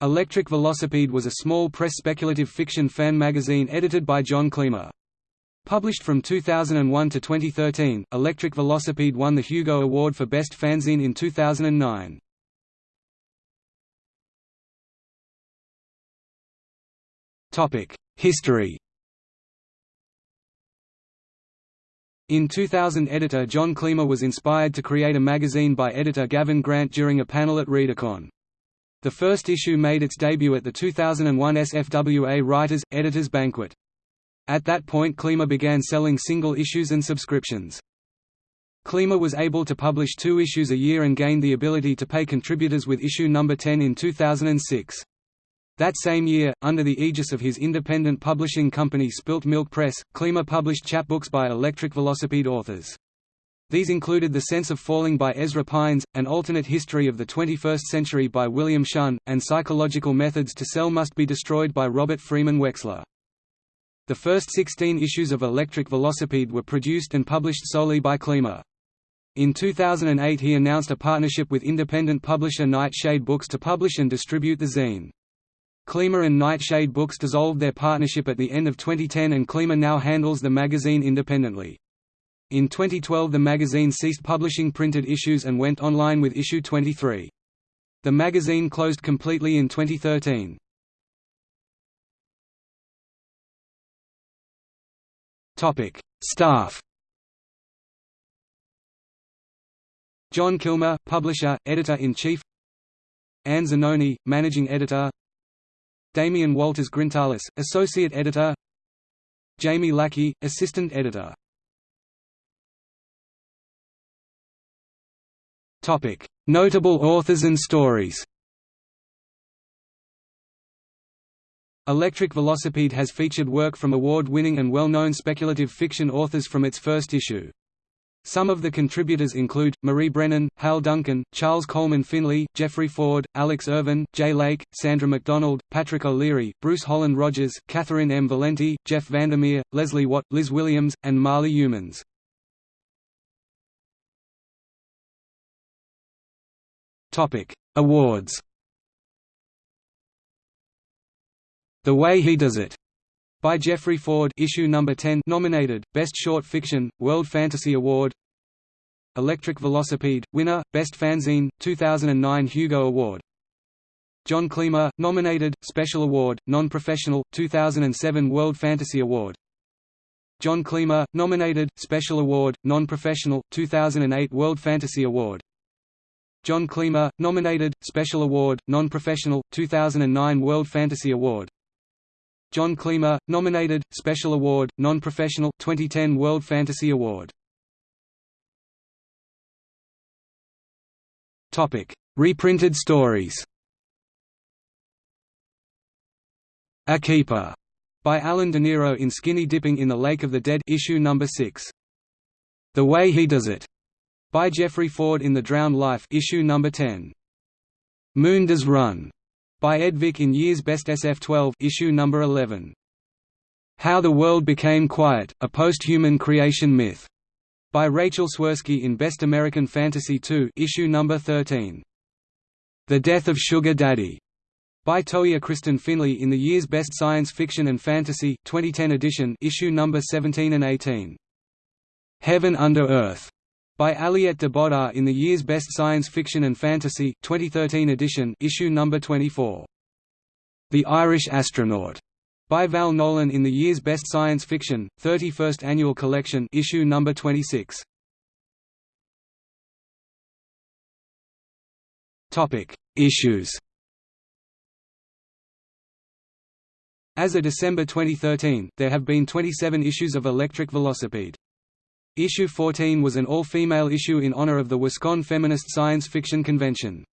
Electric Velocipede was a small press speculative fiction fan magazine edited by John Klima. Published from 2001 to 2013, Electric Velocipede won the Hugo Award for Best Fanzine in 2009. History In 2000 editor John Klima was inspired to create a magazine by editor Gavin Grant during a panel at ReaderCon. The first issue made its debut at the 2001 SFWA Writers, Editors Banquet. At that point Klima began selling single issues and subscriptions. Klima was able to publish two issues a year and gained the ability to pay contributors with issue number 10 in 2006. That same year, under the aegis of his independent publishing company Spilt Milk Press, Klima published chapbooks by Electric Velocipede authors. These included The Sense of Falling by Ezra Pines, An Alternate History of the 21st Century by William Shunn, and Psychological Methods to Sell Must Be Destroyed by Robert Freeman Wexler. The first 16 issues of Electric Velocipede were produced and published solely by Klima. In 2008 he announced a partnership with independent publisher Night Shade Books to publish and distribute the zine. Klima and Night Shade Books dissolved their partnership at the end of 2010 and Klima now handles the magazine independently. In 2012 the magazine ceased publishing printed issues and went online with issue 23. The magazine closed completely in 2013. Topic: Staff. John Klima, publisher, editor-in-chief. Anne Zanoni, managing editor. Damien Walters Grintalis, associate editor. Jamie Lackey, assistant editor. Notable authors and stories Electric Velocipede has featured work from award-winning and well-known speculative fiction authors from its first issue. Some of the contributors include, Marie Brennan, Hal Duncan, Charles Coleman Finlay, Jeffrey Ford, Alex Irvine, Jay Lake, Sandra McDonald, Patrick O'Leary, Bruce Holland Rogers, Catherynne M. Valente, Jeff VanderMeer, Leslie What, Liz Williams, and Marly Youmans. Topic: Awards. The Way He Does It by Jeffrey Ford issue number 10 nominated Best Short Fiction World Fantasy Award. Electric Velocipede winner Best Fanzine 2009 Hugo Award. John Klima nominated Special Award Non-Professional 2007 World Fantasy Award. John Klima nominated Special Award Non-Professional 2008 World Fantasy Award John Klima, nominated, Special Award, Non-Professional, 2009 World Fantasy Award. John Klima, nominated, Special Award, Non-Professional, 2010 World Fantasy Award. Reprinted stories. A Keeper, by Alan DeNiro in Skinny Dipping in the Lake of the Dead issue number 6. The Way He Does It, by Jeffrey Ford in The Drowned Life issue number 10. Moon Does Run, by Ed Vick in Year's Best SF12 issue number 11. How the World Became Quiet: A Post-Human Creation Myth, by Rachel Swirsky in Best American Fantasy 2 issue number 13. The Death of Sugar Daddy, by Toiya Kristen Finley in the Year's Best Science Fiction and Fantasy 2010 edition issue number 17 and 18. Heaven Under Earth, by Aliette de Bodard in the year's Best Science Fiction and Fantasy 2013 edition issue number 24. The Irish Astronaut by Val Nolan in the year's Best Science Fiction 31st Annual Collection issue number 26. Topic: Issues. As of December 2013, there have been 27 issues of Electric Velocipede. Issue 14 was an all-female issue in honor of the WisCon Feminist Science Fiction Convention.